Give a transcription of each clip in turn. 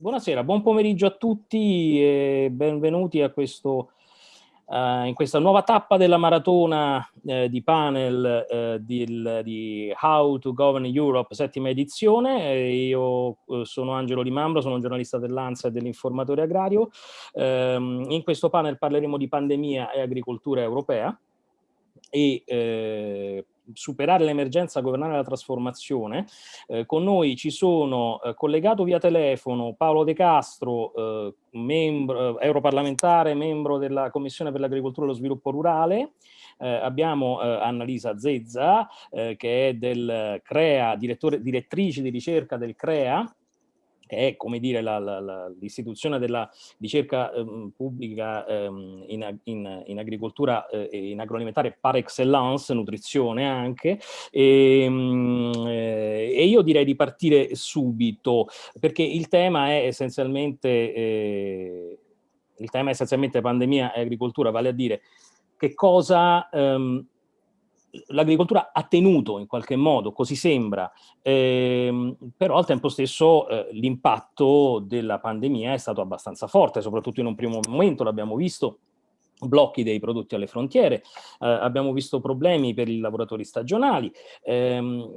Buonasera, buon pomeriggio a tutti e benvenuti a questo, uh, in questa nuova tappa della maratona uh, di panel uh, di, di, How to Govern Europe, settima edizione. io sono Angelo Limambro, sono un giornalista dell'ANSA e dell'informatore agrario. Um, in questo panel parleremo di pandemia e agricoltura europea e eh, superare l'emergenza, governare la trasformazione. Eh, con noi ci sono eh, collegato via telefono Paolo De Castro, eh, membro, eh, europarlamentare, membro della Commissione per l'Agricoltura e lo Sviluppo Rurale, eh, abbiamo eh, Annalisa Zezza, che è del CREA, direttrice di ricerca del CREA, che è come dire l'istituzione della ricerca ehm, pubblica ehm, in, in, in, agricoltura eh, e in agroalimentare par excellence, nutrizione anche, e, ehm, eh, e, io direi di partire subito, perché il tema è essenzialmente, eh, il tema è essenzialmente pandemia e agricoltura, vale a dire che cosa... Ehm, l'agricoltura ha tenuto in qualche modo, così sembra, ehm, però al tempo stesso eh, l'impatto della pandemia è stato abbastanza forte, soprattutto in un primo momento, l'abbiamo visto, blocchi dei prodotti alle frontiere, eh, abbiamo visto problemi per i lavoratori stagionali ehm,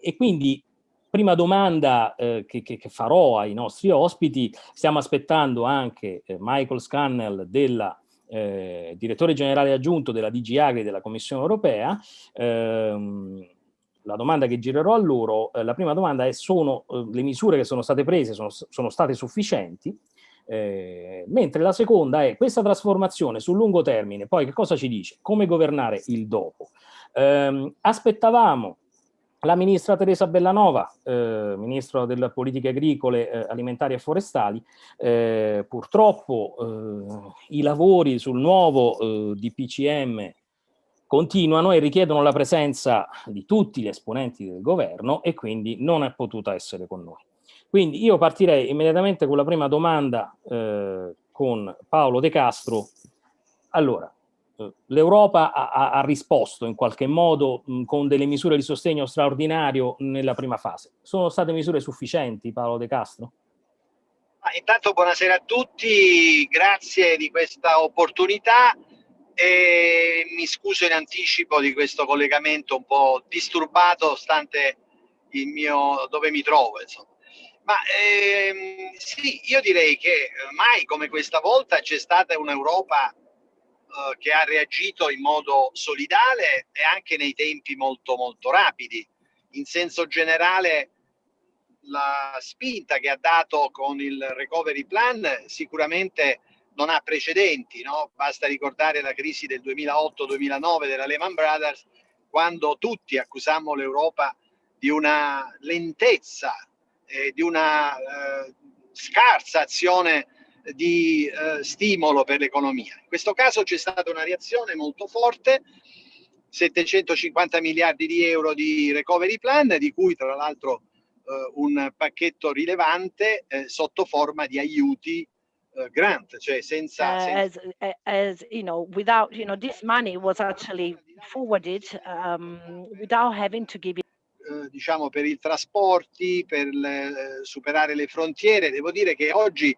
e quindi prima domanda eh, che, che, farò ai nostri ospiti, stiamo aspettando anche eh, Michael Scannell della eh, direttore generale aggiunto della DG Agri della Commissione Europea, ehm, la domanda che girerò a loro, eh, la prima domanda è sono eh, le misure che sono state prese sono, sono state sufficienti? Eh, mentre la seconda è questa trasformazione sul lungo termine, poi che cosa ci dice? Come governare il dopo? Eh, aspettavamo la ministra Teresa Bellanova, eh, ministro delle politiche agricole, eh, alimentari e forestali, eh, purtroppo eh, i lavori sul nuovo eh, DPCM continuano e richiedono la presenza di tutti gli esponenti del governo e quindi non è potuta essere con noi. Quindi io partirei immediatamente con la prima domanda eh, con Paolo De Castro. Allora, l'Europa ha, ha, risposto in qualche modo mh, con delle misure di sostegno straordinario nella prima fase. Sono state misure sufficienti, Paolo De Castro? Ah, intanto buonasera a tutti, grazie di questa opportunità e mi scuso in anticipo di questo collegamento un po' disturbato stante il mio dove mi trovo insomma. Ma ehm, sì, io direi che mai come questa volta c'è stata un'Europa eh, che ha reagito in modo solidale e anche nei tempi molto molto rapidi. In senso generale la spinta che ha dato con il recovery plan sicuramente non ha precedenti, no? basta ricordare la crisi del 2008-2009 della Lehman Brothers, quando tutti accusammo l'Europa di una lentezza, e di una eh, scarsa azione di eh, stimolo per l'economia. In questo caso c'è stata una reazione molto forte, 750 miliardi di euro di recovery plan, di cui tra l'altro eh, un pacchetto rilevante eh, sotto forma di aiuti uh, grant, cioè senza, senza... As, as, you know, without, you know, this money was actually forwarded um, without having to give it eh, diciamo per i trasporti, per le, eh, superare le frontiere. Devo dire che oggi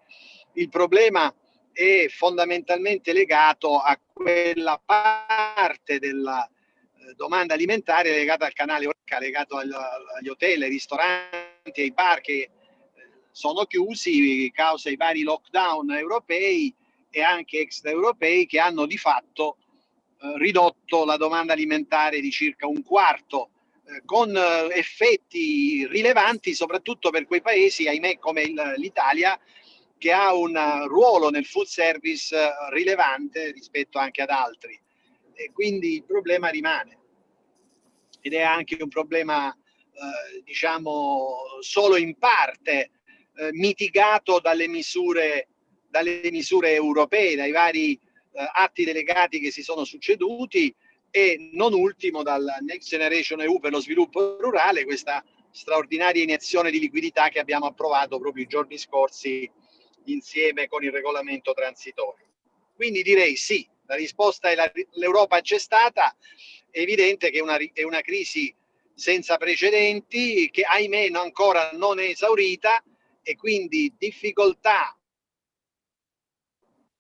il problema è fondamentalmente legato a quella parte della eh, domanda alimentare legata al canale Orca, legato agli hotel, ai ristoranti, ai bar che eh, sono chiusi causa i vari lockdown europei e anche extraeuropei che hanno di fatto eh, ridotto la domanda alimentare di circa un quarto con effetti rilevanti soprattutto per quei paesi, ahimè come l'Italia, che ha un ruolo nel food service eh, rilevante rispetto anche ad altri. E quindi il problema rimane. Ed è anche un problema eh, diciamo solo in parte eh, mitigato dalle misure dalle misure europee dai vari eh, atti delegati che si sono succeduti e non ultimo dal Next Generation EU per lo sviluppo rurale questa straordinaria iniezione di liquidità che abbiamo approvato proprio i giorni scorsi insieme con il regolamento transitorio. Quindi direi sì, la risposta è l'Europa c'è stata, è evidente che è una, è una crisi senza precedenti che ahimè ancora non è esaurita e quindi difficoltà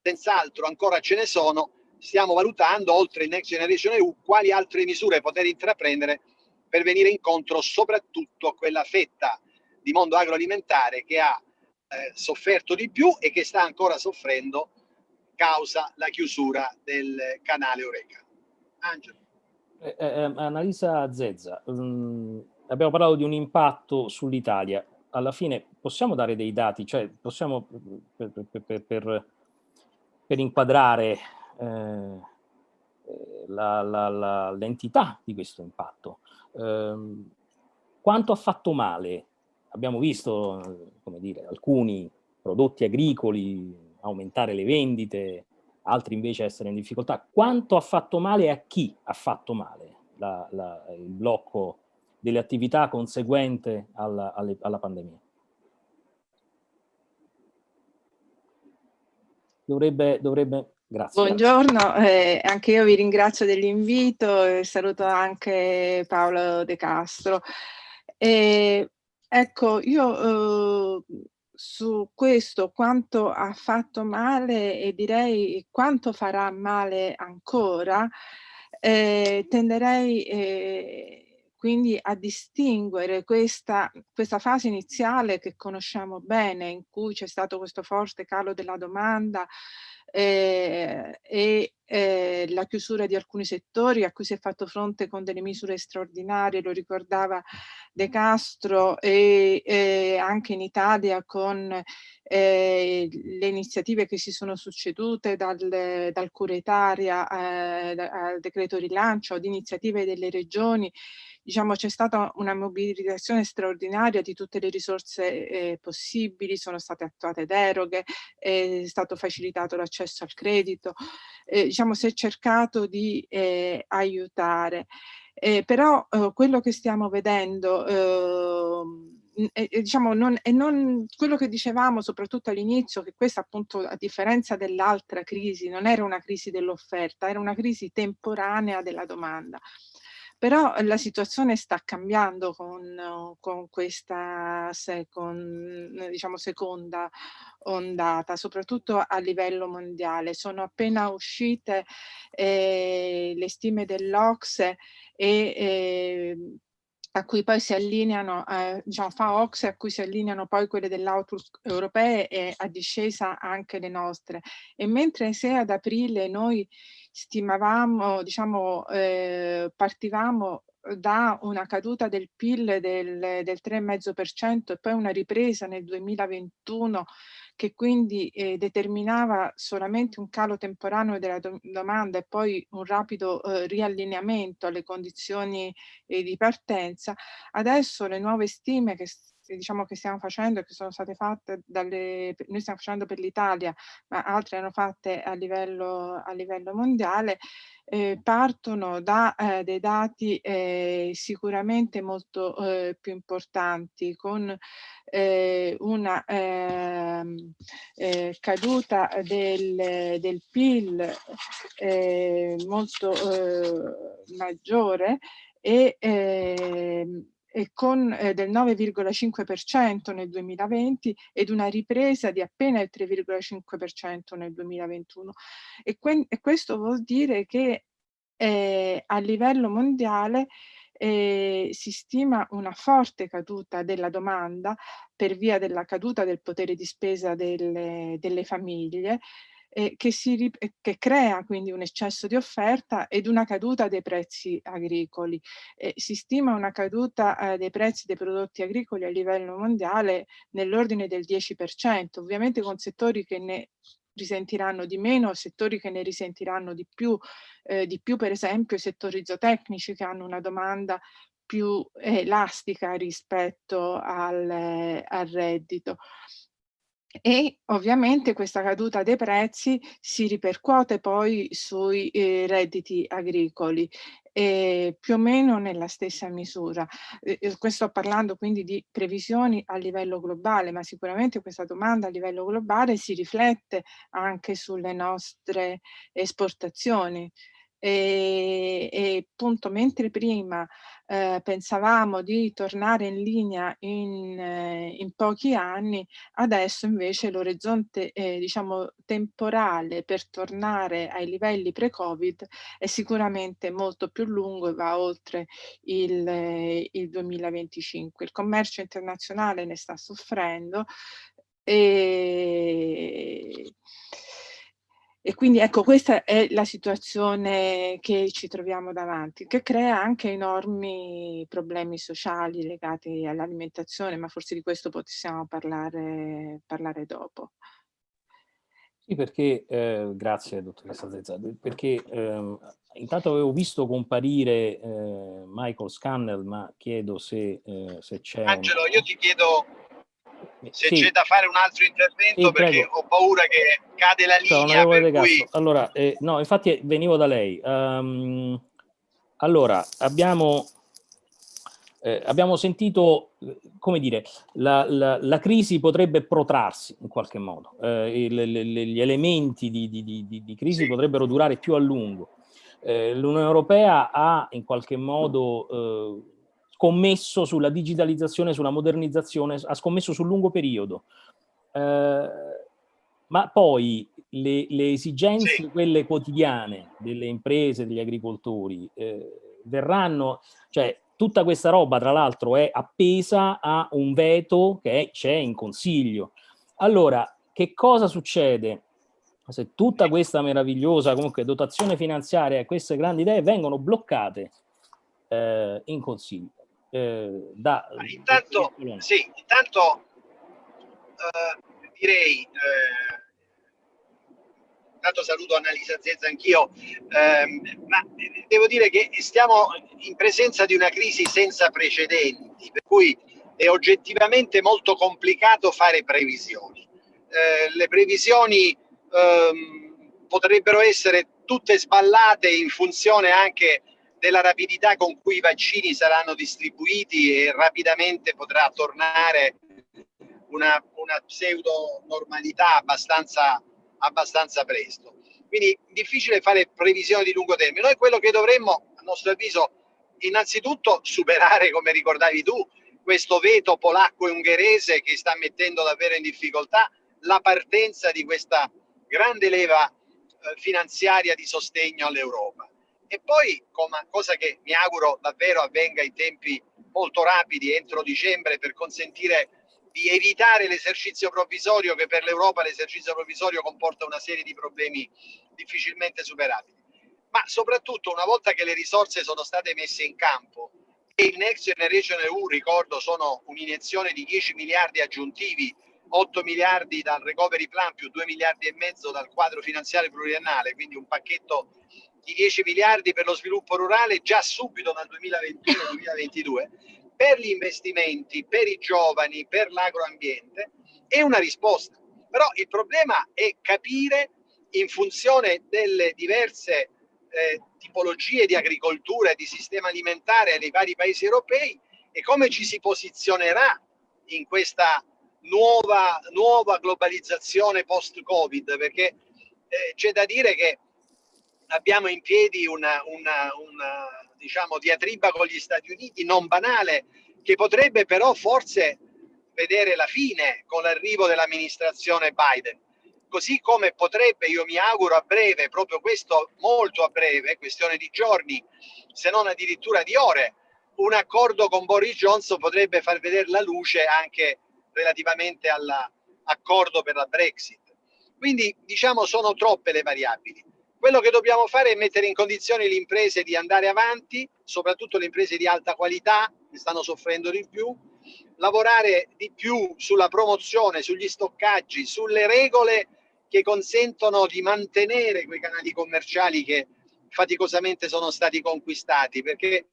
senz'altro ancora ce ne sono, stiamo valutando oltre il Next Generation EU quali altre misure poter intraprendere per venire incontro soprattutto a quella fetta di mondo agroalimentare che ha eh, sofferto di più e che sta ancora soffrendo causa la chiusura del canale Oreca. Angelo. Eh, eh, eh Annalisa Zezza, um, abbiamo parlato di un impatto sull'Italia. Alla fine possiamo dare dei dati, cioè possiamo per, per, per, per inquadrare eh, l'entità di questo impatto. Eh, quanto ha fatto male? Abbiamo visto, dire, alcuni prodotti agricoli aumentare le vendite, altri invece essere in difficoltà. Quanto ha fatto male e a chi ha fatto male la, la, il blocco delle attività conseguente alla, alle, alla pandemia? Dovrebbe, dovrebbe Grazie. Buongiorno, eh, anche io vi ringrazio dell'invito e saluto anche Paolo De Castro. Eh, ecco, io eh, su questo quanto ha fatto male e direi quanto farà male ancora, eh, tenderei eh, quindi a distinguere questa, questa fase iniziale che conosciamo bene, in cui c'è stato questo forte calo della domanda, eh, e eh, la chiusura di alcuni settori a cui si è fatto fronte con delle misure straordinarie, lo ricordava De Castro, e eh, anche in Italia con eh, le iniziative che si sono succedute dal, dal cura eh, al decreto rilancio, ad iniziative delle regioni. Diciamo c'è stata una mobilitazione straordinaria di tutte le risorse eh, possibili, sono state attuate deroghe, è stato facilitato l'accesso al credito, eh, diciamo si è cercato di eh, aiutare. Eh, però eh, quello che stiamo vedendo ehm, e, diciamo, non, e non quello che dicevamo soprattutto all'inizio, che questa appunto a differenza dell'altra crisi non era una crisi dell'offerta, era una crisi temporanea della domanda. Però la situazione sta cambiando con, con questa second, diciamo, seconda ondata, soprattutto a livello mondiale. Sono appena uscite eh, le stime dell'Ocse e eh, a cui poi si allineano, eh, diciamo fa Ocse, a cui si allineano poi quelle dell'Outlook europee e a discesa anche le nostre. E mentre se ad aprile noi stimavamo, diciamo, eh, partivamo da una caduta del PIL del, del 3,5% e poi una ripresa nel 2021 che quindi eh, determinava solamente un calo temporaneo della do domanda e poi un rapido eh, riallineamento alle condizioni eh, di partenza, adesso le nuove stime che diciamo che stiamo facendo e che sono state fatte dalle, noi stiamo facendo per l'Italia, ma altre hanno fatte a livello, a livello mondiale, eh, partono da eh, dei dati eh, sicuramente molto eh, più importanti, con eh, una ehm, eh, caduta del, del PIL molto maggiore e ehm, e con eh, del 9,5% nel 2020 ed una ripresa di appena il 3,5% nel 2021. E, e, questo vuol dire che eh, a livello mondiale eh, si stima una forte caduta della domanda per via della caduta del potere di spesa delle, delle famiglie eh, che, si, che, crea quindi un eccesso di offerta ed una caduta dei prezzi agricoli. Eh, si stima una caduta eh, dei prezzi dei prodotti agricoli a livello mondiale nell'ordine del 10%, ovviamente con settori che ne risentiranno di meno, settori che ne risentiranno di più, eh, di più per esempio i settori zootecnici che hanno una domanda più elastica rispetto al, al reddito e ovviamente questa caduta dei prezzi si ripercuote poi sui eh, redditi agricoli eh, più o meno nella stessa misura. Eh, eh sto parlando quindi di previsioni a livello globale, ma sicuramente questa domanda a livello globale si riflette anche sulle nostre esportazioni. E, e appunto mentre prima eh, pensavamo di tornare in linea in, eh, in pochi anni, adesso invece l'orizzonte eh, diciamo temporale per tornare ai livelli pre-Covid è sicuramente molto più lungo e va oltre il, eh, il 2025. Il commercio internazionale ne sta soffrendo e e quindi ecco, questa è la situazione che ci troviamo davanti, che crea anche enormi problemi sociali legati all'alimentazione, ma forse di questo possiamo parlare, parlare dopo. Sì, perché, eh, grazie dottoressa Zezza, perché eh, intanto avevo visto comparire eh, Michael Scannell, ma chiedo se, eh, se c'è... Angelo, una... io ti chiedo se sì. c'è da fare un altro intervento sì, perché prego. ho paura che cade la linea no, cui... allora eh, no infatti venivo da lei um, allora abbiamo eh, abbiamo sentito come dire la, la, la, crisi potrebbe protrarsi in qualche modo eh, il, le, gli elementi di, di, di, di crisi sì. potrebbero durare più a lungo eh, l'Unione Europea ha in qualche modo eh, scommesso sulla digitalizzazione, sulla modernizzazione, ha scommesso sul lungo periodo. Eh, ma poi le, le esigenze, sì. quelle quotidiane delle imprese, degli agricoltori, eh, verranno, cioè tutta questa roba tra l'altro è appesa a un veto che c'è in consiglio. Allora, che cosa succede se tutta questa meravigliosa comunque dotazione finanziaria e queste grandi idee vengono bloccate eh, in consiglio? Eh, da... Intanto, sì, intanto eh, direi, eh, intanto saluto Annalisa Zezza anch'io, ehm, ma devo dire che stiamo in presenza di una crisi senza precedenti, per cui è oggettivamente molto complicato fare previsioni. Eh, le previsioni ehm, potrebbero essere tutte sballate in funzione anche della rapidità con cui i vaccini saranno distribuiti e rapidamente potrà tornare una, una pseudo normalità abbastanza, abbastanza presto. Quindi difficile fare previsioni di lungo termine. Noi quello che dovremmo, a nostro avviso, innanzitutto superare, come ricordavi tu, questo veto polacco e ungherese che sta mettendo davvero in difficoltà la partenza di questa grande leva eh, finanziaria di sostegno all'Europa. E poi, cosa che mi auguro davvero avvenga in tempi molto rapidi, entro dicembre, per consentire di evitare l'esercizio provvisorio, che per l'Europa l'esercizio provvisorio comporta una serie di problemi difficilmente superabili. Ma soprattutto una volta che le risorse sono state messe in campo e il Next Generation EU, ricordo, sono un'iniezione di 10 miliardi aggiuntivi 8 miliardi dal recovery plan più 2 miliardi e mezzo dal quadro finanziario pluriennale, quindi un pacchetto di 10 miliardi per lo sviluppo rurale già subito dal 2021-2022 per gli investimenti, per i giovani, per l'agroambiente, è una risposta. Però il problema è capire in funzione delle diverse eh, tipologie di agricoltura e di sistema alimentare nei vari paesi europei e come ci si posizionerà in questa nuova, nuova globalizzazione post-Covid, perché eh, c'è da dire che abbiamo in piedi una, una, una diciamo, diatriba con gli Stati Uniti non banale, che potrebbe però forse vedere la fine con l'arrivo dell'amministrazione Biden. Così come potrebbe, io mi auguro a breve, proprio questo molto a breve, questione di giorni, se non addirittura di ore, un accordo con Boris Johnson potrebbe far vedere la luce anche relativamente all'accordo per la Brexit. Quindi diciamo sono troppe le variabili. Quello che dobbiamo fare è mettere in condizione le imprese di andare avanti, soprattutto le imprese di alta qualità, che stanno soffrendo di più, lavorare di più sulla promozione, sugli stoccaggi, sulle regole che consentono di mantenere quei canali commerciali che faticosamente sono stati conquistati, perché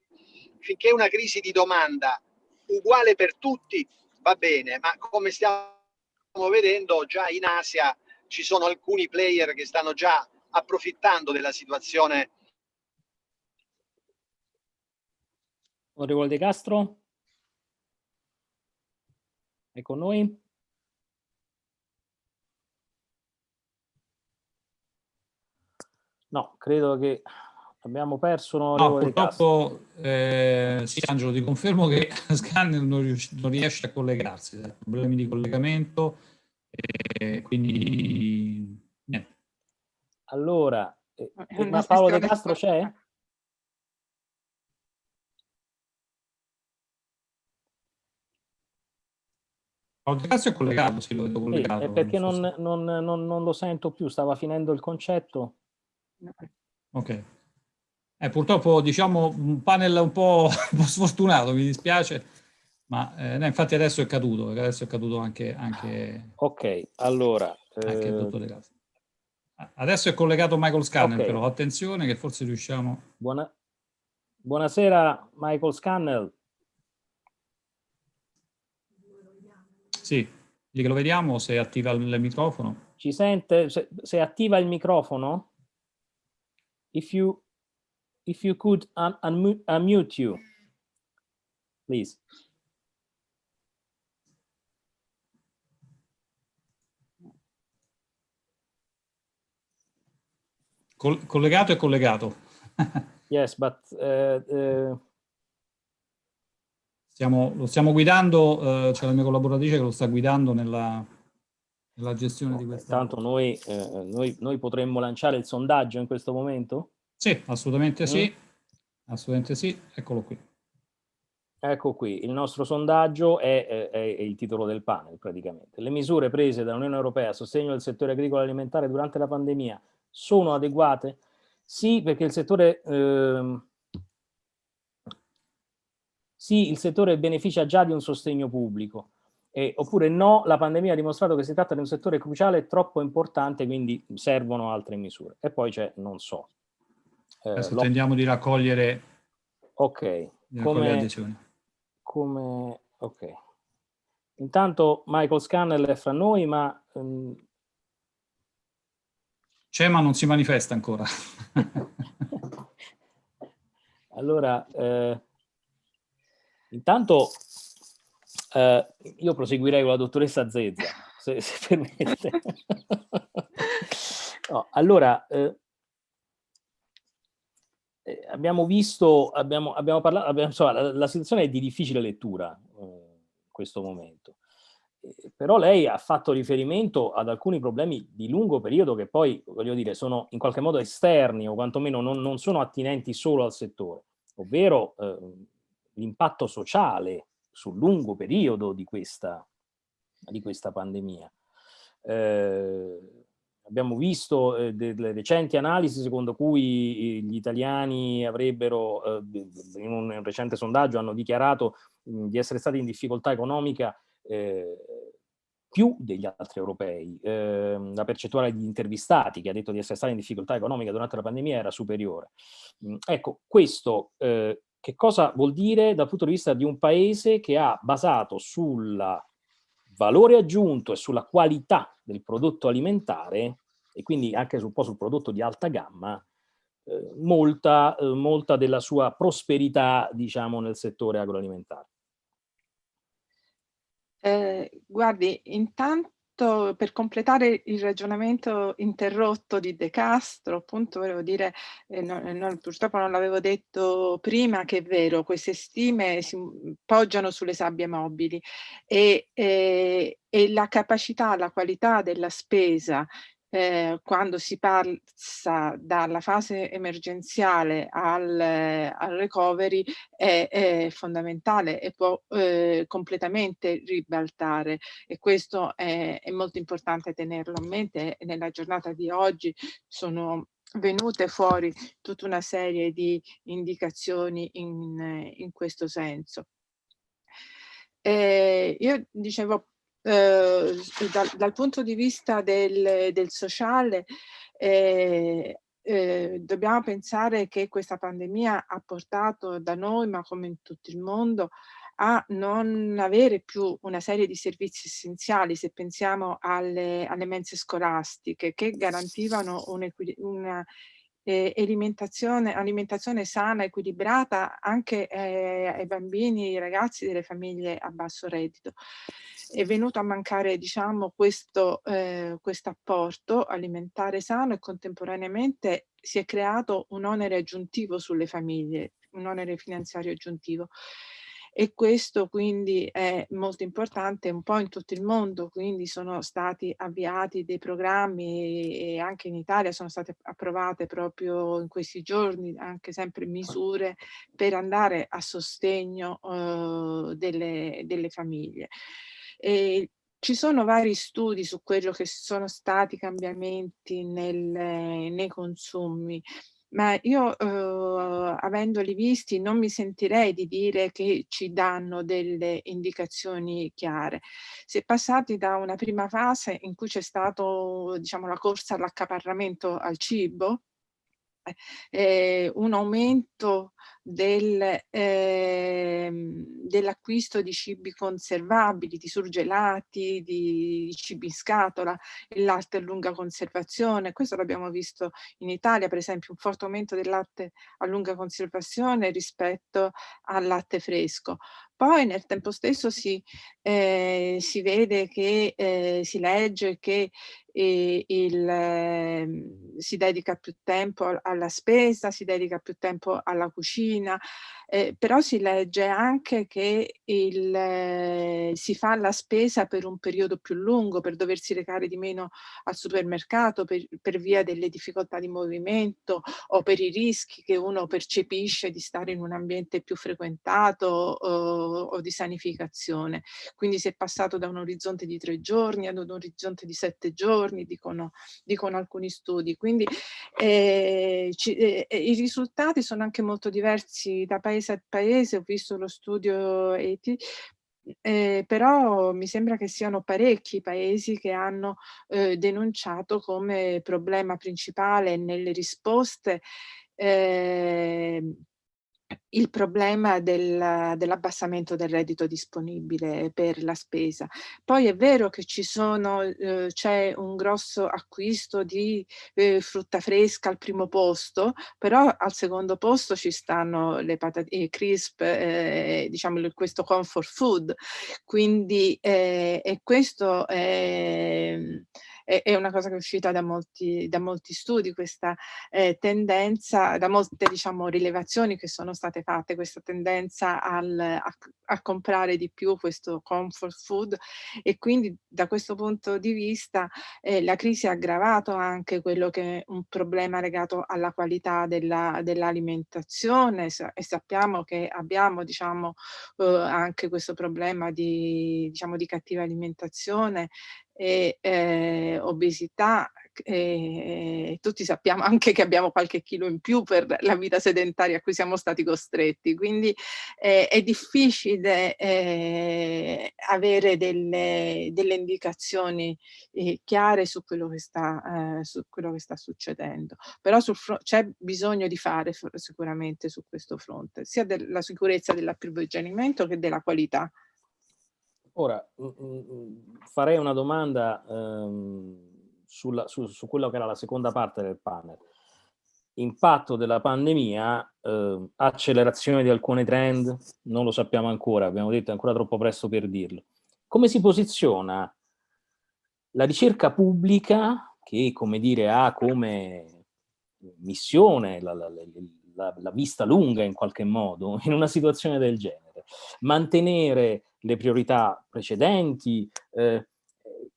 finché una crisi di domanda uguale per tutti va bene, ma come stiamo vedendo già in Asia ci sono alcuni player che stanno già approfittando della situazione. Onorevole De Castro? È con noi? No, credo che Abbiamo perso no, purtroppo, eh, sì Angelo, ti confermo che Scanner non, non riesce a collegarsi, ha problemi di collegamento, eh, quindi. Allora, eh, ma Paolo De Castro c'è? Paolo De Castro è collegato, sì, lo vedo collegato. Sì, perché non, non, non, non, lo sento più, stava finendo il concetto. Ok. Eh, purtroppo diciamo un panel un po', un po sfortunato, mi dispiace, ma eh, no, infatti adesso è caduto, adesso è caduto anche... anche ok, allora... Anche eh... Adesso è collegato Michael Scannell, okay. però attenzione che forse riusciamo... Buona... Buonasera Michael Scannell. Sì, che lo vediamo se attiva il microfono. Ci sente? Se, se attiva il microfono? If you if you could un unmute you, please. Col collegato e collegato. yes, but uh, uh... Stiamo, lo stiamo guidando, uh, c'è la mia collaboratrice che lo sta guidando nella, nella gestione di questa. Tanto noi, eh, noi, noi potremmo lanciare il sondaggio in questo momento? Sì, assolutamente sì. Mm. Assolutamente sì, eccolo qui. Ecco qui, il nostro sondaggio è, è, è, il titolo del panel praticamente. Le misure prese dall'Unione Europea a sostegno del settore agricolo e alimentare durante la pandemia sono adeguate? Sì, perché il settore... Eh, sì, il settore beneficia già di un sostegno pubblico. Eh, oppure no, la pandemia ha dimostrato che si tratta di un settore cruciale e troppo importante, quindi servono altre misure. E poi c'è non so. Eh, Adesso tendiamo di raccogliere, ok di come, come ok intanto Michael Scannell è fra noi ma um... c'è ma non si manifesta ancora allora eh, intanto eh, io proseguirei con la dottoressa Zezza se, se permette no, allora eh, eh, abbiamo visto, abbiamo, abbiamo parlato, abbiamo, insomma, la, la, situazione è di difficile lettura eh, in questo momento. Eh, però lei ha fatto riferimento ad alcuni problemi di lungo periodo che poi, voglio dire, sono in qualche modo esterni o quantomeno non, non sono attinenti solo al settore, ovvero eh, l'impatto sociale sul lungo periodo di questa, di questa pandemia. Eh, Abbiamo visto eh, delle recenti analisi secondo cui gli italiani avrebbero, eh, in un recente sondaggio, hanno dichiarato mh, di essere stati in difficoltà economica più degli altri europei. Ehm, la percentuale di intervistati che ha detto di essere stati in difficoltà economica durante la pandemia era superiore. Mh, ecco, questo eh, che cosa vuol dire dal punto di vista di un paese che ha basato sul valore aggiunto e sulla qualità del prodotto alimentare e quindi anche un po' sul prodotto di alta gamma, eh, molta, eh, molta della sua prosperità diciamo nel settore agroalimentare. Eh, guardi, intanto per completare il ragionamento interrotto di De Castro, appunto volevo dire, eh, no, eh, no, purtroppo non l'avevo detto prima, che è vero, queste stime si poggiano sulle sabbie mobili e, eh, e la capacità, la qualità della spesa eh, quando si passa dalla fase emergenziale al, al recovery è, è, fondamentale e può eh, completamente ribaltare e questo è, è molto importante tenerlo a mente nella giornata di oggi sono venute fuori tutta una serie di indicazioni in, in questo senso. Eh, io dicevo eh, dal, dal, punto di vista del, del sociale eh, eh, dobbiamo pensare che questa pandemia ha portato da noi, ma come in tutto il mondo, a non avere più una serie di servizi essenziali, se pensiamo alle, alle mense scolastiche, che garantivano un una eh, alimentazione, alimentazione sana, equilibrata anche eh, ai bambini, ai ragazzi delle famiglie a basso reddito. È venuto a mancare diciamo questo eh, apporto alimentare sano e contemporaneamente si è creato un onere aggiuntivo sulle famiglie, un onere finanziario aggiuntivo e questo quindi è molto importante un po' in tutto il mondo, quindi sono stati avviati dei programmi e anche in Italia sono state approvate proprio in questi giorni anche sempre misure per andare a sostegno uh, delle, delle famiglie. E ci sono vari studi su quello che sono stati i cambiamenti nel, nei consumi ma io eh, avendoli visti non mi sentirei di dire che ci danno delle indicazioni chiare. Si è passati da una prima fase in cui c'è stato diciamo, la corsa all'accaparramento al cibo, eh, un aumento del, eh, dell'acquisto di cibi conservabili, di surgelati, di, di cibi in scatola, il latte a lunga conservazione. Questo l'abbiamo visto in Italia, per esempio, un forte aumento del latte a lunga conservazione rispetto al latte fresco. Poi nel tempo stesso si, eh, si vede che eh, si legge che eh, il, ehm, si dedica più tempo alla spesa, si dedica più tempo alla cucina, eh, però si legge anche che il, eh, si fa la spesa per un periodo più lungo, per doversi recare di meno al supermercato per, per via delle difficoltà di movimento o per i rischi che uno percepisce di stare in un ambiente più frequentato o, o di sanificazione. Quindi si è passato da un orizzonte di tre giorni ad un orizzonte di sette giorni, dicono, dicono alcuni studi. Quindi eh, ci, eh, i risultati sono anche molto diversi da paese paese a paese, ho visto lo studio ETI, eh, però mi sembra che siano parecchi paesi che hanno eh, denunciato come problema principale nelle risposte eh, il problema del, dell'abbassamento del reddito disponibile per la spesa. Poi è vero che eh, c'è un grosso acquisto di eh, frutta fresca al primo posto, però al secondo posto ci stanno le patatine crisp, eh, diciamo questo comfort food, quindi eh, e questo è è, è una cosa che è uscita da molti, da molti studi, questa eh, tendenza, da molte diciamo, rilevazioni che sono state fatte, questa tendenza al, a, a comprare di più questo comfort food e quindi da questo punto di vista eh, la crisi ha aggravato anche quello che è un problema legato alla qualità dell'alimentazione. Dell e sappiamo che abbiamo diciamo eh, anche questo problema di, diciamo, di cattiva alimentazione e eh, obesità, eh, tutti sappiamo anche che abbiamo qualche chilo in più per la vita sedentaria a cui siamo stati costretti, quindi eh, è difficile eh, avere delle, delle indicazioni eh, chiare su quello, che sta, eh, su quello che sta succedendo, però c'è bisogno di fare sicuramente su questo fronte, sia della sicurezza dell'approvvigionamento che della qualità. Ora, mm, mm, mm, farei una domanda ehm, sulla, su, su quello che era la seconda parte del panel. Impatto della pandemia, eh, accelerazione di alcuni trend, non lo sappiamo ancora, abbiamo detto è ancora troppo presto per dirlo. Come si posiziona la ricerca pubblica che, come dire, ha come missione la, la, la, la vista lunga in qualche modo in una situazione del genere? Mantenere le priorità precedenti, eh,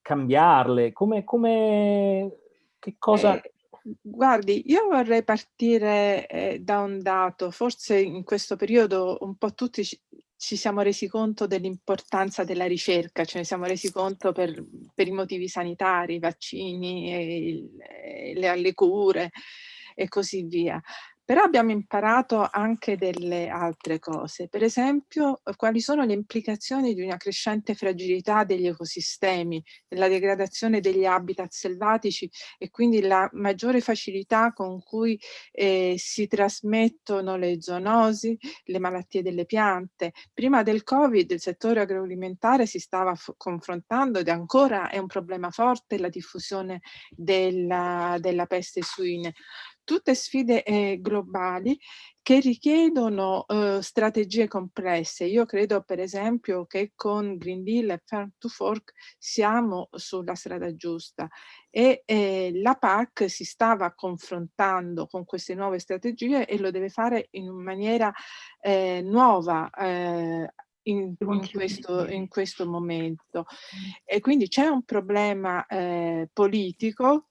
cambiarle, come, come, che cosa... Eh, guardi, io vorrei partire eh, da un dato, forse in questo periodo un po' tutti ci, ci siamo resi conto dell'importanza della ricerca, ce ne siamo resi conto per, per i motivi sanitari, i vaccini, il, le, le cure e così via. Però abbiamo imparato anche delle altre cose, per esempio quali sono le implicazioni di una crescente fragilità degli ecosistemi, della degradazione degli habitat selvatici e quindi la maggiore facilità con cui eh, si trasmettono le zoonosi, le malattie delle piante. Prima del Covid il settore agroalimentare si stava confrontando ed ancora è un problema forte la diffusione della, della peste suine tutte sfide eh, globali che richiedono eh, strategie complesse. Io credo per esempio che con Green Deal e Farm to Fork siamo sulla strada giusta e eh, la PAC si stava confrontando con queste nuove strategie e lo deve fare in maniera eh, nuova, eh, in, in, questo, in, questo, momento. E quindi c'è un problema eh, politico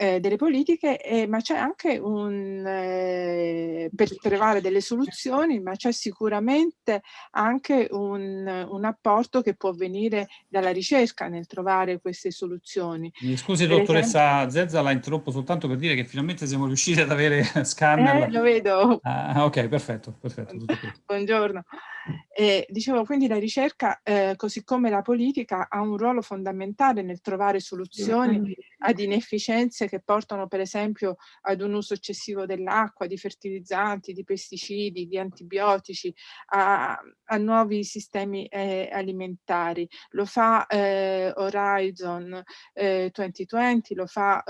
eh, delle politiche, eh, ma c'è anche un, eh, per trovare delle soluzioni, ma c'è sicuramente anche un, un, apporto che può venire dalla ricerca nel trovare queste soluzioni. Mi scusi per dottoressa esempio... Zezza, la interrompo soltanto per dire che finalmente siamo riusciti ad avere scanner. Eh, lo vedo. Ah, ok, perfetto, perfetto. Buongiorno. E, dicevo, quindi la ricerca, eh, così come la politica, ha un ruolo fondamentale nel trovare soluzioni ad inefficienze che portano per esempio ad un uso eccessivo dell'acqua, di fertilizzanti, di pesticidi, di antibiotici, a, a nuovi sistemi eh, alimentari. Lo fa eh, Horizon 2020, eh, lo fa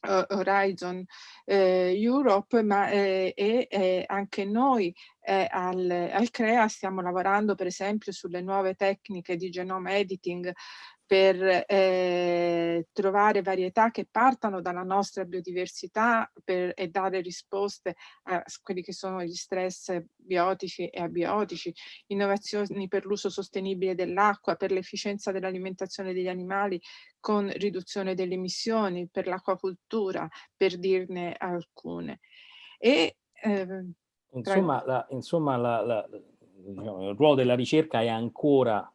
eh, Horizon eh, Europe, ma eh, e eh, anche noi eh, al, al, CREA stiamo lavorando per esempio sulle nuove tecniche di genome editing per eh, trovare varietà che partano dalla nostra biodiversità per, e dare risposte a quelli che sono gli stress biotici e abiotici, innovazioni per l'uso sostenibile dell'acqua, per l'efficienza dell'alimentazione degli animali con riduzione delle emissioni, per l'acquacultura, per dirne alcune. E, eh, insomma, la, insomma la, la, diciamo, il ruolo della ricerca è ancora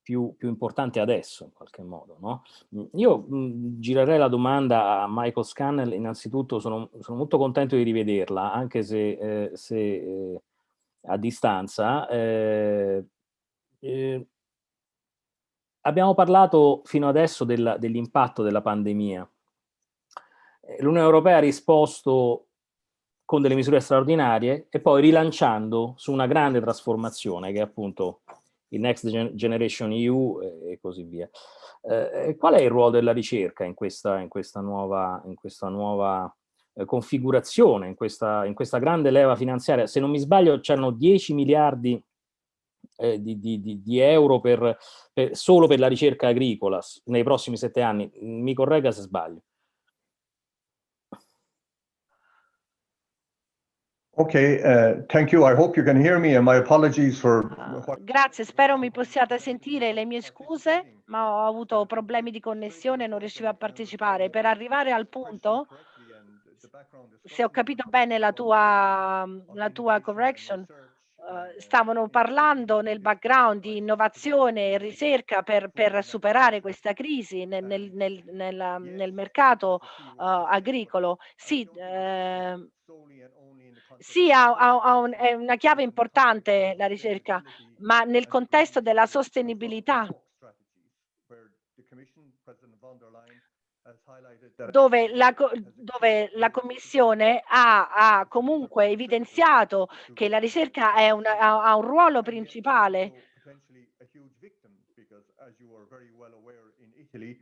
più, più, importante adesso in qualche modo. No? Mm, io mh, mm, girerei la domanda a Michael Scannell, innanzitutto sono, sono molto contento di rivederla, anche se, eh, se eh, a distanza. Eh, eh abbiamo parlato fino adesso dell'impatto dell della pandemia. Eh, L'Unione Europea ha risposto con delle misure straordinarie e poi rilanciando su una grande trasformazione che è appunto il Next Generation EU e così via. Eh, qual è il ruolo della ricerca in questa, in questa nuova, in questa nuova eh, configurazione, in questa, in questa grande leva finanziaria? Se non mi sbaglio c'erano 10 miliardi eh, di, di, di, euro per, per, solo per la ricerca agricola nei prossimi sette anni. Mi corregga se sbaglio. Ok, uh, thank you. I hope you can hear me and my apologies for... Uh, grazie, spero mi possiate sentire le mie scuse, ma ho avuto problemi di connessione e non riuscivo a partecipare. Per arrivare al punto, se ho capito bene la tua, la tua correction, stavano parlando nel background di innovazione e ricerca per, per superare questa crisi nel, nel, nel, nel mercato agricolo. Sì, sì, ha, ha un, è una chiave importante la ricerca, ma nel contesto della sostenibilità, dove la, dove la Commissione ha, ha, comunque evidenziato che la ricerca una, ha, ha un ruolo principale.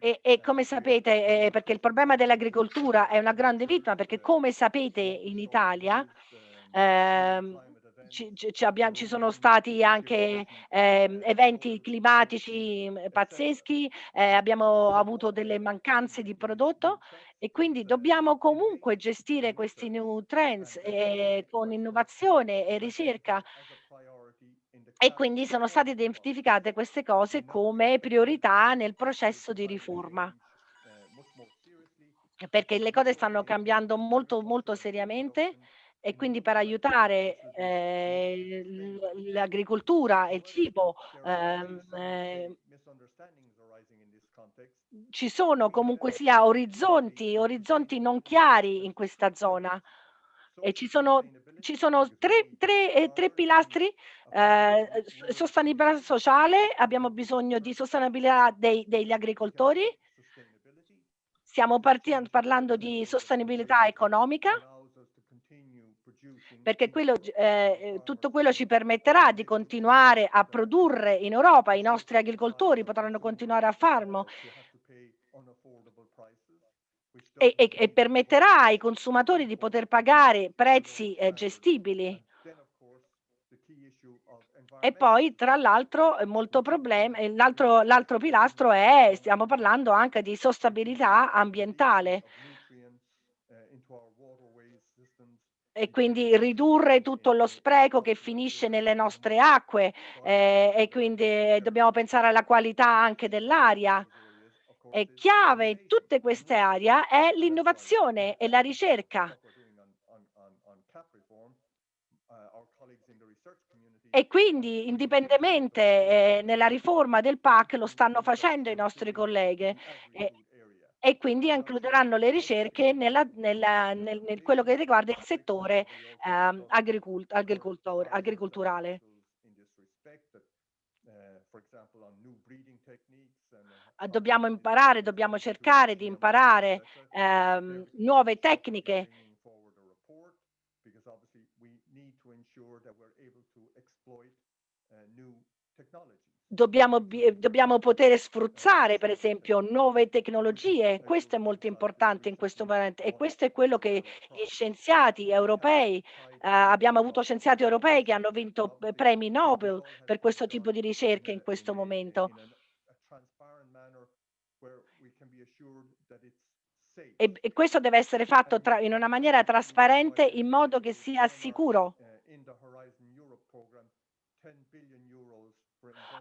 e, e, come sapete, eh, perché il problema dell'agricoltura è una grande vittima, perché come sapete in Italia eh, ci, ci, abbiamo, ci, sono stati anche eh, eventi climatici mm, pazzeschi, eh, abbiamo avuto delle mancanze di prodotto e quindi dobbiamo comunque gestire questi new trends eh, con innovazione e ricerca. E quindi sono state identificate queste cose come priorità nel processo di riforma. Perché le cose stanno cambiando molto molto seriamente e quindi per aiutare eh, l'agricoltura e il cibo eh, ci sono comunque sia orizzonti, orizzonti non chiari in questa zona. E ci sono, ci sono tre, tre, eh, tre pilastri eh, sostenibilità sociale, abbiamo bisogno di sostenibilità dei, degli agricoltori, stiamo parlando di sostenibilità economica perché quello, eh, tutto quello ci permetterà di continuare a produrre in Europa, i nostri agricoltori potranno continuare a farlo. E, e, e, permetterà ai consumatori di poter pagare prezzi eh, gestibili. E poi, tra l'altro, molto problema, l'altro, l'altro pilastro è, stiamo parlando anche di sostenibilità ambientale. E quindi ridurre tutto lo spreco che finisce nelle nostre acque eh, e quindi dobbiamo pensare alla qualità anche dell'aria. E chiave in tutte queste aree è l'innovazione e la ricerca. E quindi indipendentemente eh, nella riforma del PAC lo stanno facendo i nostri colleghi. Eh, e quindi includeranno le ricerche nella, nella, nel, nel, quello che riguarda il settore eh, agricult, agricoltor, agricolturale. Dobbiamo imparare, dobbiamo cercare di imparare eh, nuove tecniche Dobbiamo, dobbiamo, poter sfruttare per esempio nuove tecnologie, questo è molto importante in questo momento e questo è quello che gli scienziati europei, eh, abbiamo avuto scienziati europei che hanno vinto premi Nobel per questo tipo di ricerche in questo momento. E, e questo deve essere fatto tra, in una maniera trasparente in modo che sia sicuro.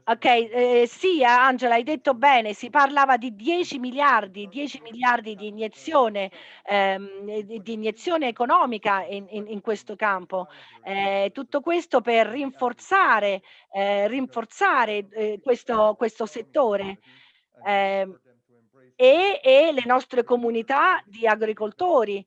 Ok, eh, sì, Angela, hai detto bene, si parlava di 10 miliardi, 10 miliardi di iniezione, ehm, di iniezione economica in, in, in questo campo. Eh, tutto questo per rinforzare, eh, rinforzare eh, questo, questo settore. Ehm, e, e le nostre comunità di agricoltori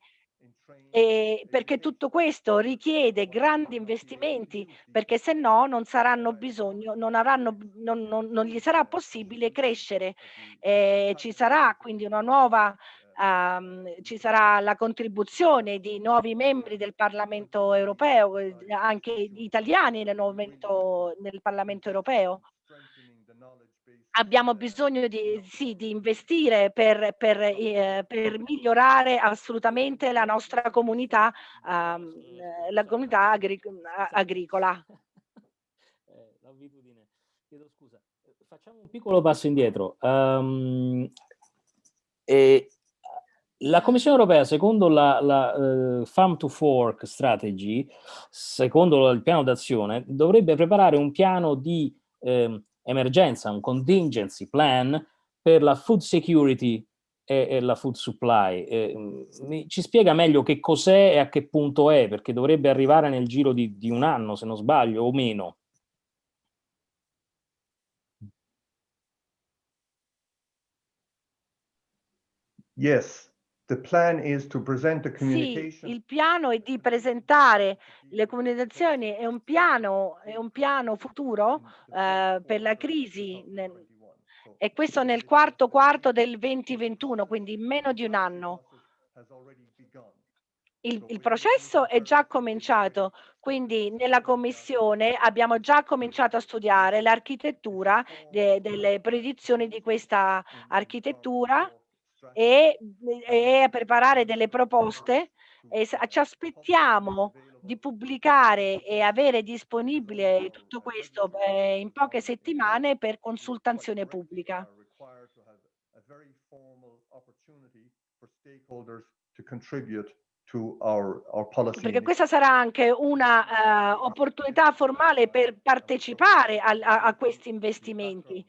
e perché tutto questo richiede grandi investimenti, perché se no non saranno bisogno, non, avranno, non, non, non gli sarà possibile crescere. Eh, ci sarà quindi una nuova, um, ci sarà la contribuzione di nuovi membri del Parlamento europeo, eh, anche italiani nel, nel Parlamento europeo abbiamo bisogno di, sì, di investire per, per, eh, per, migliorare assolutamente la nostra comunità, um, la comunità agric agricola. Eh, chiedo scusa, facciamo un piccolo passo indietro. Um, e la Commissione europea, secondo la, la uh, Farm to Fork Strategy, secondo il piano d'azione, dovrebbe preparare un piano di eh, emergenza, un contingency plan per la food security e, e la food supply. Eh, ci spiega meglio che cos'è e a che punto è, perché dovrebbe arrivare nel giro di, di un anno, se non sbaglio, o meno. Yes, The plan is to present the communication. Sì, il piano è di presentare le comunicazioni, è un piano, è un piano futuro eh, per la crisi e questo nel quarto quarto del 2021, quindi in meno di un anno. Il, il, processo è già cominciato, quindi nella commissione abbiamo già cominciato a studiare l'architettura de, delle predizioni di questa architettura e, e a preparare delle proposte e ci aspettiamo di pubblicare e avere disponibile tutto questo eh, in poche settimane per consultazione pubblica. Perché questa sarà anche una uh, opportunità formale per partecipare a, a, a questi investimenti.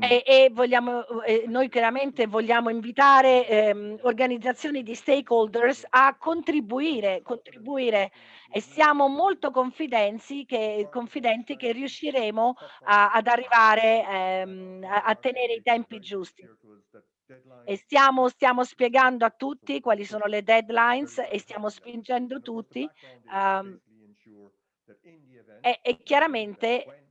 E, e vogliamo, eh, noi chiaramente vogliamo invitare ehm, organizzazioni di stakeholders a contribuire, contribuire e siamo molto confidenti che, confidenti che riusciremo a, ad arrivare ehm, a, a, tenere i tempi giusti. E stiamo, stiamo, spiegando a tutti quali sono le deadlines e stiamo spingendo tutti um, e, e chiaramente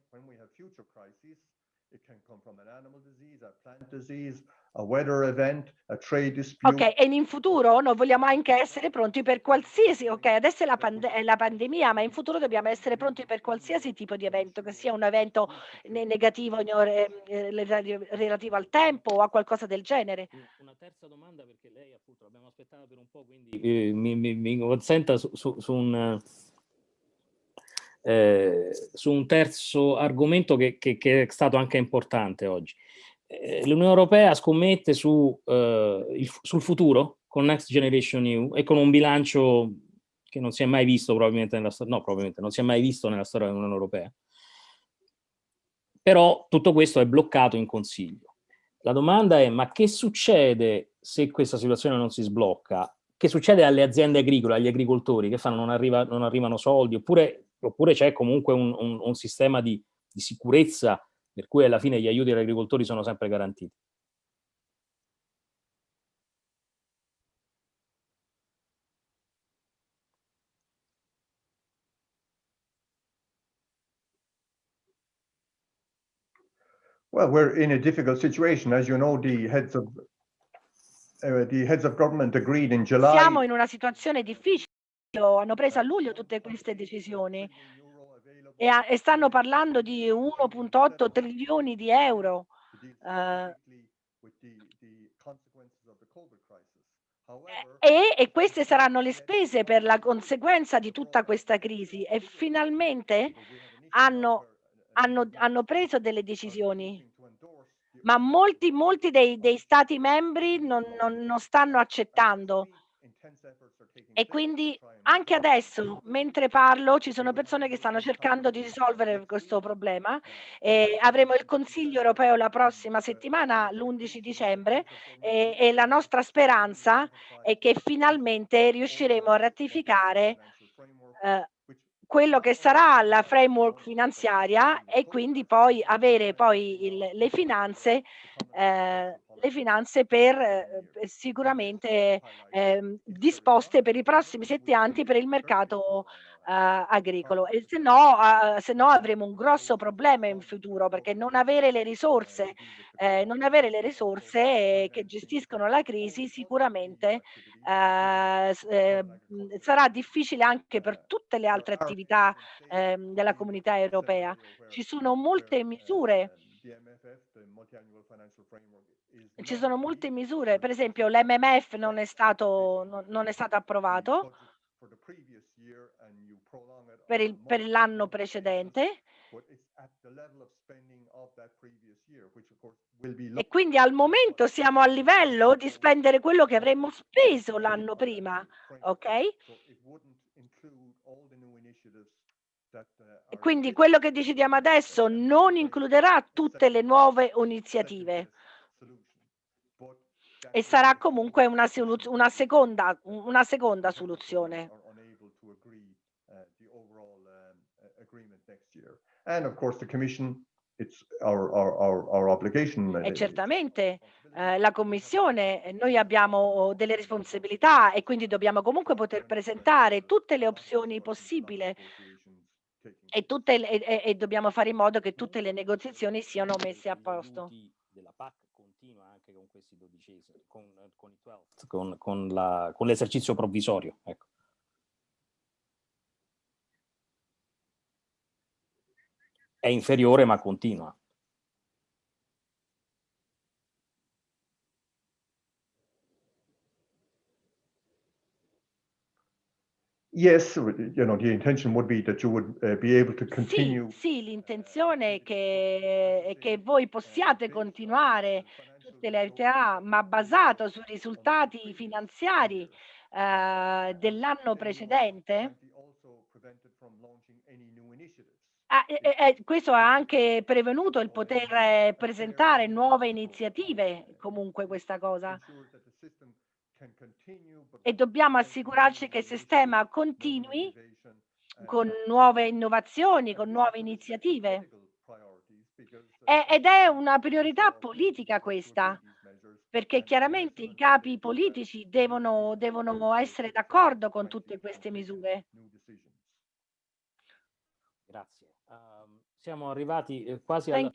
a weather event, a trade dispute. Ok, e in futuro noi vogliamo anche essere pronti per qualsiasi, ok, adesso è la, pande è la pandemia, ma in futuro dobbiamo essere pronti per qualsiasi tipo di evento, che sia un evento ne negativo eh, relativo al tempo o a qualcosa del genere. Una terza domanda, perché lei appunto l'abbiamo aspettata per un po', quindi eh, mi, mi, mi, consenta su, su, su un... Eh, su un terzo argomento che, che, che è stato anche importante oggi. Eh, l'Unione Europea scommette su, eh, il, sul futuro con Next Generation EU e con un bilancio che non si è mai visto probabilmente nella storia, no probabilmente non si è mai visto nella storia dell'Unione Europea. Però tutto questo è bloccato in Consiglio. La domanda è ma che succede se questa situazione non si sblocca? Che succede alle aziende agricole, agli agricoltori che fanno? Non, arriva, non arrivano soldi oppure, oppure c'è comunque un, un, un sistema di, di sicurezza per cui alla fine gli aiuti agli agricoltori sono sempre garantiti. Well, we're in a difficult situation. As you know, the heads of uh, the heads of government agreed in July. Siamo in una situazione difficile. Hanno preso a luglio tutte queste decisioni e, a, e stanno parlando di 1.8 trilioni di euro. Uh, e, e, queste saranno le spese per la conseguenza di tutta questa crisi e finalmente hanno, hanno, hanno preso delle decisioni ma molti, molti dei, dei stati membri non, non, non stanno accettando e quindi anche adesso, mentre parlo, ci sono persone che stanno cercando di risolvere questo problema. E avremo il Consiglio europeo la prossima settimana, l'11 dicembre, e, e la nostra speranza è che finalmente riusciremo a ratificare eh, quello che sarà la framework finanziaria e quindi poi avere poi il, le finanze eh, le finanze per eh, sicuramente eh, disposte per i prossimi sette anni per il mercato agricolo. E se no, eh, se no avremo un grosso problema in futuro perché non avere le risorse eh, non avere le risorse che gestiscono la crisi sicuramente eh, eh, sarà difficile anche per tutte le altre attività ehm, della comunità europea. Ci sono molte misure. ci sono molte misure, per esempio l'MMF non è stato, non, non è stato approvato per, per l'anno precedente. E quindi al momento siamo a livello di spendere quello che avremmo speso l'anno prima, ok? E quindi quello che decidiamo adesso non includerà tutte le nuove iniziative. E sarà comunque una, una, seconda, una seconda soluzione. And of course the Commission, it's our, our, our, our obligation. E certamente eh, la Commissione, noi abbiamo delle responsabilità e quindi dobbiamo comunque poter presentare tutte le opzioni possibili e, tutte, e, e, dobbiamo fare in modo che tutte le negoziazioni siano messe a posto. Della PAC continua anche con questi dodicesimi, con, con, con, con l'esercizio provvisorio. Ecco. È inferiore ma continua. Yes, you know, the intention would be that you would uh, be able to continue. Sì, sì l'intenzione è che, è che voi possiate continuare tutte le attività, ma basato sui risultati finanziari uh, dell'anno precedente. Ah, e, e, questo ha anche prevenuto il poter presentare nuove iniziative, comunque questa cosa e dobbiamo assicurarci che il sistema continui con nuove innovazioni, con nuove iniziative. ed è una priorità politica questa, perché chiaramente i capi politici devono, devono essere d'accordo con tutte queste misure. Grazie. Siamo arrivati eh, quasi alla,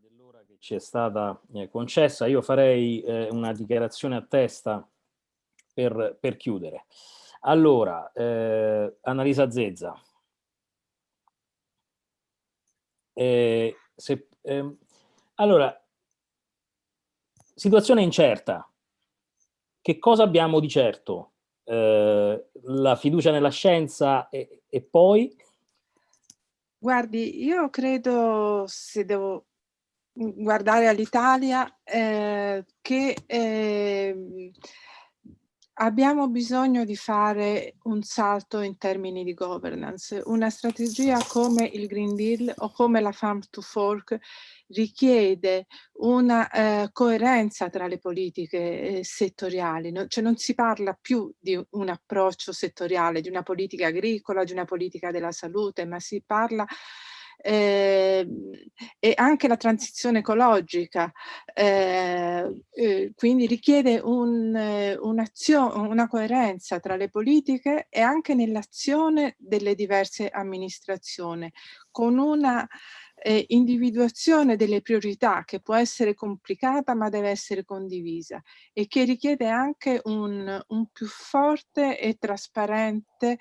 dell'ora che ci è stata eh, concessa. Io farei eh, una dichiarazione a testa per, per chiudere. Allora, eh, Annalisa Zezza. Eh, se, ehm, allora, situazione incerta. Che cosa abbiamo di certo? Eh, la fiducia nella scienza e, e poi? Guardi, io credo, se devo guardare all'Italia, eh, che eh, abbiamo bisogno di fare un salto in termini di governance. Una strategia come il Green Deal o come la Farm to Fork richiede una eh, coerenza tra le politiche eh, settoriali, no? cioè non si parla più di un approccio settoriale, di una politica agricola, di una politica della salute, ma si parla eh, e anche la transizione ecologica, eh, eh, quindi richiede un, una coerenza tra le politiche e anche nell'azione delle diverse amministrazioni, con una eh, individuazione delle priorità che può essere complicata ma deve essere condivisa e che richiede anche un, un più forte e trasparente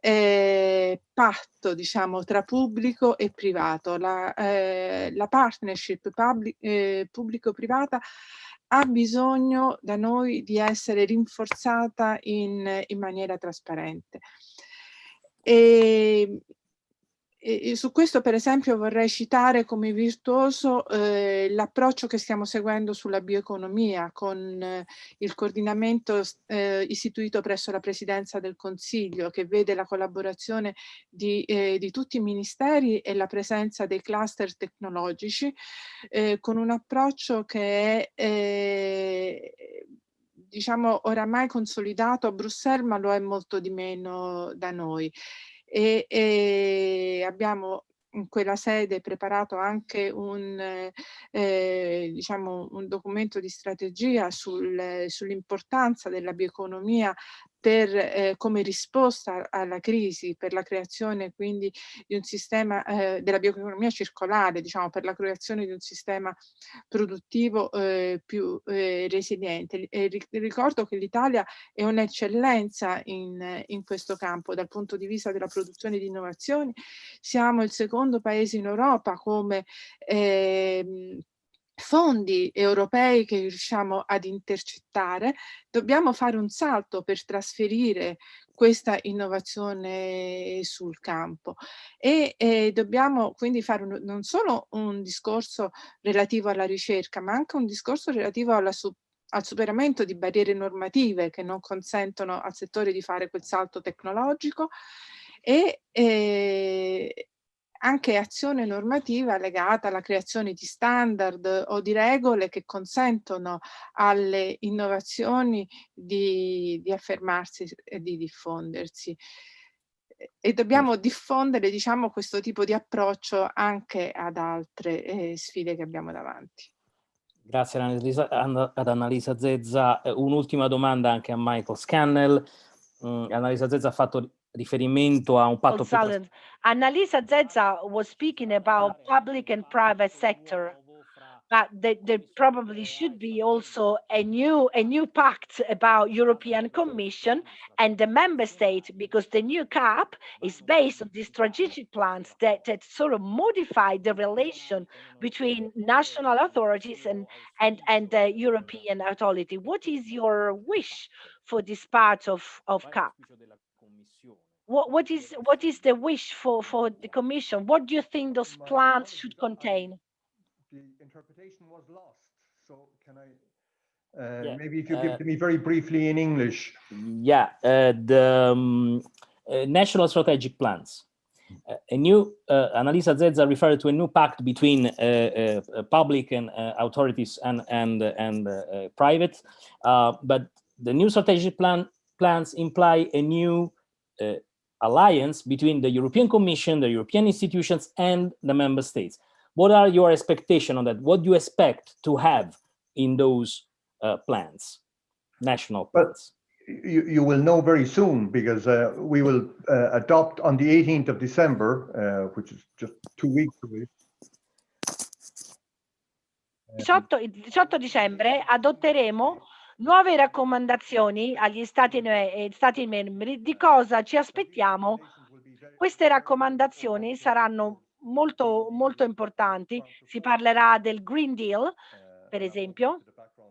eh, patto diciamo tra pubblico e privato. La, eh, la partnership eh, pubblico-privata ha bisogno da noi di essere rinforzata in, in maniera trasparente. E e, su questo per esempio vorrei citare come virtuoso eh, l'approccio che stiamo seguendo sulla bioeconomia con eh, il coordinamento eh, istituito presso la presidenza del Consiglio che vede la collaborazione di, eh, di tutti i ministeri e la presenza dei cluster tecnologici eh, con un approccio che è eh, diciamo oramai consolidato. A Bruxelles ma lo è molto di meno da noi e, e abbiamo in quella sede preparato anche un, eh, diciamo, un documento di strategia sul, sull'importanza della bioeconomia per, eh, come risposta alla crisi, per la creazione quindi di un sistema eh, della bioeconomia circolare, diciamo per la creazione di un sistema produttivo eh, più eh, resiliente. E ricordo che l'Italia è un'eccellenza in, in questo campo dal punto di vista della produzione di innovazioni. Siamo il secondo paese in Europa come eh, fondi europei che riusciamo ad intercettare, dobbiamo fare un salto per trasferire questa innovazione sul campo. E eh, dobbiamo quindi fare un, non solo un discorso relativo alla ricerca ma anche un discorso relativo alla al superamento di barriere normative che non consentono al settore di fare quel salto tecnologico e, eh, anche azione normativa legata alla creazione di standard o di regole che consentono alle innovazioni di, di affermarsi e di diffondersi. E dobbiamo diffondere diciamo, questo tipo di approccio anche ad altre eh, sfide che abbiamo davanti. Grazie ad Annalisa Zezza. Eh, un'ultima domanda anche a Michael Scannell. Mm, Annalisa Zezza ha fatto riferimento a un patto più... Annalisa Zezza was speaking about public and private sector but there, there, probably should be also a new a new pact about European Commission and the member state because the new CAP is based on these strategic plans that, that sort of modify the relation between national authorities and and and the European authority. What is your wish for this part of of CAP? What, what is what is the wish for for the commission? What do you think those plans should contain? the interpretation was lost so can i uh, yeah. maybe if you give uh, me very briefly in english. yeah uh, the um, uh, national strategic plans. Uh, a new uh, Annalisa Zezza referred to a new pact between public and authorities and and and private. But the new strategic plan plans imply a new alliance between the European Commission, the European institutions, and the member states. What are your expectations on that? What do you expect to have in those uh, plans, national plans? you, you will know very soon because uh, we will uh, adopt on the 18th of December, uh, which is just two weeks away, 18, il 18 dicembre adotteremo nuove raccomandazioni agli stati, eh, stati membri di cosa ci aspettiamo. Queste raccomandazioni saranno molto, molto importanti. Si parlerà del Green Deal, per esempio,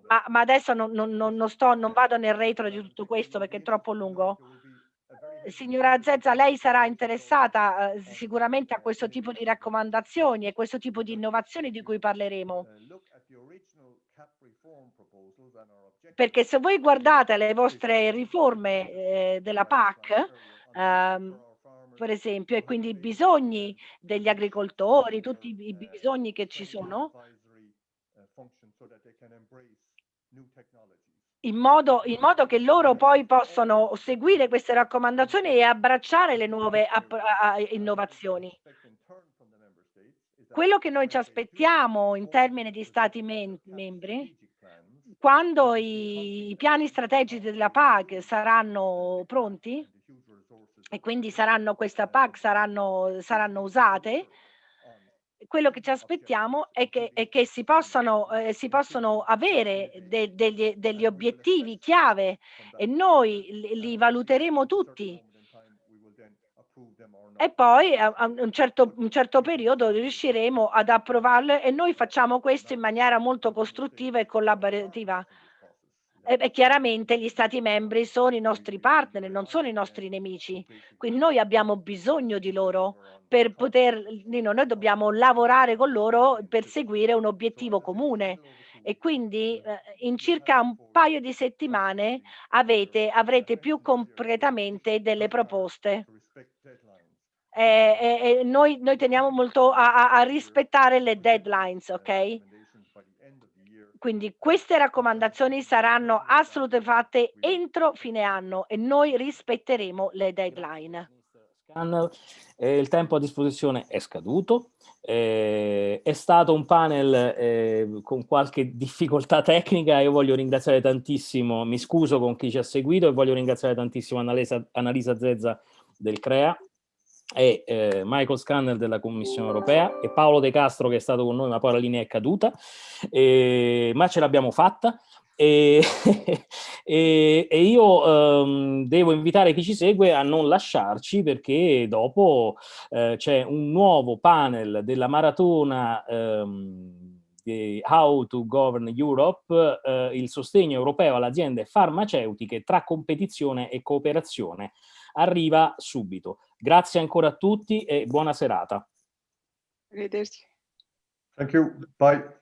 ma, ma adesso non, non, non, sto, non vado nel retro di tutto questo perché è troppo lungo. Signora Zezza, lei sarà interessata eh, sicuramente a questo tipo di raccomandazioni e questo tipo di innovazioni di cui parleremo. Perché se voi guardate le vostre riforme eh, della PAC, ehm, per esempio, e quindi i bisogni degli agricoltori, tutti i bisogni che ci sono, in modo, in modo, che loro poi possano seguire queste raccomandazioni e abbracciare le nuove innovazioni. Quello che noi ci aspettiamo in termini di stati membri, quando i, i piani strategici della PAC saranno pronti e quindi saranno questa PAC saranno, saranno usate, quello che ci aspettiamo è che, è che si, possano, eh, si possono avere de, degli, degli, obiettivi chiave e noi li, li valuteremo tutti e poi a, a un, certo, un certo periodo riusciremo ad approvarle e noi facciamo questo in maniera molto costruttiva e collaborativa. E, e, chiaramente gli stati membri sono i nostri partner, non sono i nostri nemici. Quindi noi abbiamo bisogno di loro per poter, noi dobbiamo lavorare con loro per seguire un obiettivo comune e quindi eh, in circa un paio di settimane avete, avrete più concretamente delle proposte e, e, e noi, noi, teniamo molto a, a, rispettare le deadlines, ok? Quindi queste raccomandazioni saranno assolutamente fatte entro fine anno e noi rispetteremo le deadline. Eh, il tempo a disposizione è scaduto, eh, è stato un panel eh, con qualche difficoltà tecnica, io voglio ringraziare tantissimo, mi scuso con chi ci ha seguito e voglio ringraziare tantissimo Annalisa, Annalisa Zezza del CREA, e eh, Michael Scanner della Commissione Europea e Paolo De Castro che è stato con noi ma poi la linea è caduta, eh, ma ce l'abbiamo fatta. E, e, e io um, devo invitare chi ci segue a non lasciarci perché dopo eh, c'è un nuovo panel della maratona di How to Govern Europe, eh, il sostegno europeo alle aziende farmaceutiche tra competizione e cooperazione arriva subito. Grazie ancora a tutti e buona serata. Arrivederci. Thank you. Bye.